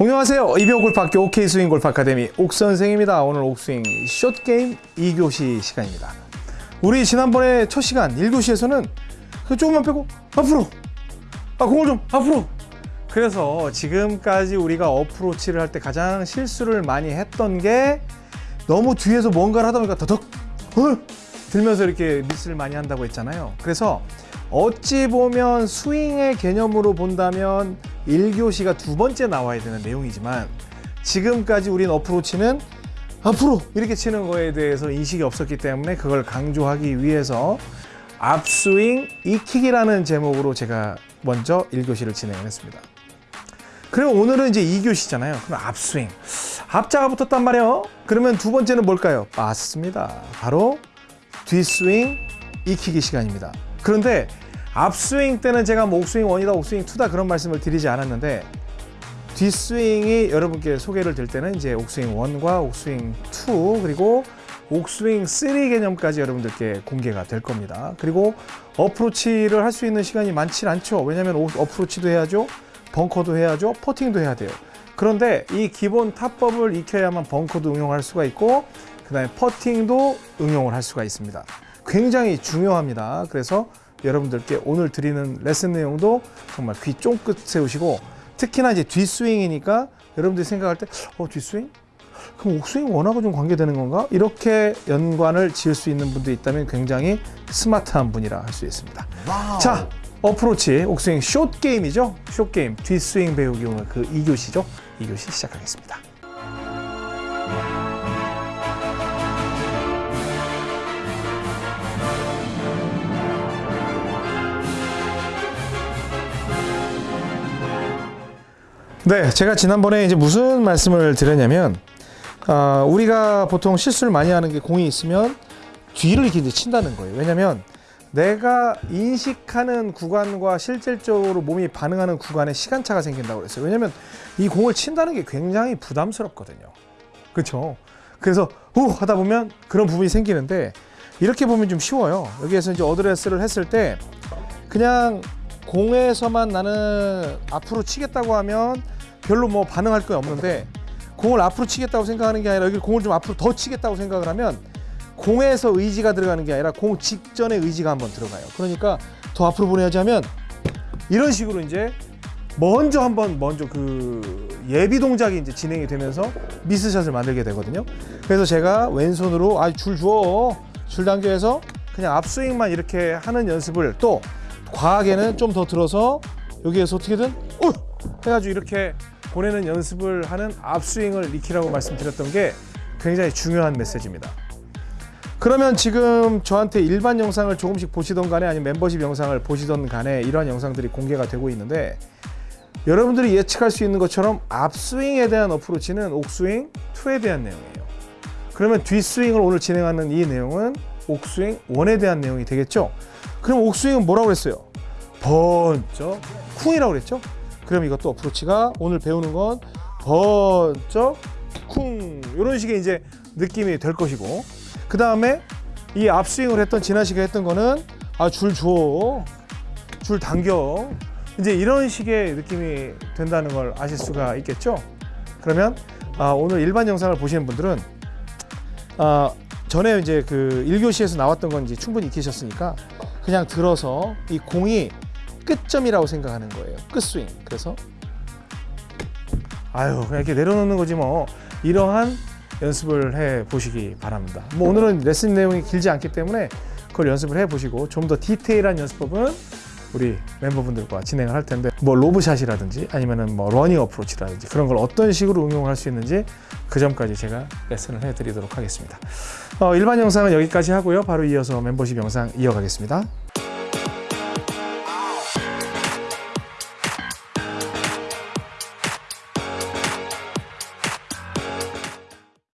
안녕하세요. 이병 골프학교 OK 스윙 골프 아카데미 옥선생입니다. 오늘 옥스윙 숏게임 2교시 시간입니다. 우리 지난번에 첫 시간 1교시에서는 그 조금만 빼고 앞으로 아 공을 좀 앞으로 그래서 지금까지 우리가 어프로치를 할 때 가장 실수를 많이 했던 게 너무 뒤에서 뭔가를 하다 보니까 더덕 어? 들면서 이렇게 미스를 많이 한다고 했잖아요. 그래서 어찌 보면 스윙의 개념으로 본다면 1교시가 두 번째 나와야 되는 내용이지만 지금까지 우린 어프로치는 앞으로 이렇게 치는 거에 대해서 인식이 없었기 때문에 그걸 강조하기 위해서 앞스윙 익히기라는 제목으로 제가 먼저 1교시를 진행을 했습니다. 그리고 오늘은 이제 2교시잖아요. 그럼 앞스윙. 앞자가 붙었단 말이에요. 그러면 두 번째는 뭘까요? 맞습니다. 바로 뒷스윙 익히기 시간입니다. 그런데 앞스윙 때는 제가 뭐 옥스윙 1이다, 옥스윙 2다 그런 말씀을 드리지 않았는데 뒷스윙이 여러분께 소개를 될 때는 이제 옥스윙 1과 옥스윙 2 그리고 옥스윙 3 개념까지 여러분들께 공개가 될 겁니다. 그리고 어프로치를 할 수 있는 시간이 많지 않죠. 왜냐하면 어프로치도 해야죠. 벙커도 해야죠. 퍼팅도 해야 돼요. 그런데 이 기본 탑법을 익혀야만 벙커도 응용할 수가 있고 그 다음에 퍼팅도 응용을 할 수가 있습니다. 굉장히 중요합니다. 그래서 여러분들께 오늘 드리는 레슨 내용도 정말 귀 쫑긋 세우시고 특히나 이제 뒷스윙이니까 여러분들이 생각할 때 어, 뒷스윙? 그럼 옥스윙 one하고 좀 관계되는 건가? 이렇게 연관을 지을 수 있는 분도 있다면 굉장히 스마트한 분이라 할 수 있습니다. wow. 자, 어프로치 옥스윙 short game이죠. short game 뒷스윙 배우기 오늘 그 2교시죠. 2교시 시작하겠습니다. 네, 제가 지난번에 이제 무슨 말씀을 드렸냐면 아, 우리가 보통 실수를 많이 하는 게 공이 있으면 뒤를 이렇게 친다는 거예요. 왜냐면 내가 인식하는 구간과 실질적으로 몸이 반응하는 구간에 시간차가 생긴다고 그랬어요. 왜냐면 이 공을 친다는 게 굉장히 부담스럽거든요. 그렇죠? 그래서 후 하다 보면 그런 부분이 생기는데 이렇게 보면 좀 쉬워요. 여기에서 이제 어드레스를 했을 때 그냥 공에서만 나는 앞으로 치겠다고 하면 별로 뭐 반응할 게 없는데 공을 앞으로 치겠다고 생각하는 게 아니라 여기 공을 좀 앞으로 더 치겠다고 생각을 하면 공에서 의지가 들어가는 게 아니라 공 직전에 의지가 한번 들어가요. 그러니까 더 앞으로 보내야지 하면 이런 식으로 이제 먼저 한번 먼저 그 예비 동작이 이제 진행이 되면서 미스샷을 만들게 되거든요. 그래서 제가 왼손으로 아줄 줘. 줄 당겨서 그냥 앞스윙만 이렇게 하는 연습을 또 과하게는 좀 더 들어서 여기에서 어떻게든 어! 해가지고 이렇게 보내는 연습을 하는 앞스윙을 익히라고 말씀드렸던 게 굉장히 중요한 메시지입니다. 그러면 지금 저한테 일반 영상을 조금씩 보시던 간에 아니면 멤버십 영상을 보시던 간에 이러한 영상들이 공개가 되고 있는데 여러분들이 예측할 수 있는 것처럼 앞스윙에 대한 어프로치는 옥스윙 2에 대한 내용이에요. 그러면 뒷스윙을 오늘 진행하는 이 내용은 옥스윙 1에 대한 내용이 되겠죠? 그럼 옥스윙은 뭐라고 그랬어요? 번쩍 쿵이라고 그랬죠? 그럼 이것도 어프로치가 오늘 배우는 건 번쩍 쿵 이런 식의 이제 느낌이 될 것이고. 그 다음에 이 앞스윙을 했던 지난 시간에 했던 거는 아 줄 줘, 줄 당겨. 이제 이런 식의 느낌이 된다는 걸 아실 수가 있겠죠? 그러면 아, 오늘 일반 영상을 보시는 분들은 아, 전에 이제 그 1교시에서 나왔던 건 이제 충분히 익히셨으니까 그냥 들어서 이 공이 끝점이라고 생각하는 거예요. 끝스윙. 그래서 아유 그냥 이렇게 내려놓는 거지 뭐 이러한 연습을 해 보시기 바랍니다. 뭐 오늘은 레슨 내용이 길지 않기 때문에 그걸 연습을 해 보시고 좀 더 디테일한 연습법은 우리 멤버분들과 진행을 할 텐데 뭐 lob shot이라든지 아니면은 뭐 running 어프로치라든지 그런 걸 어떤 식으로 응용할 수 있는지 그 점까지 제가 레슨을 해 드리도록 하겠습니다. 어, 일반 영상은 여기까지 하고요. 바로 이어서 멤버십 영상 이어가겠습니다.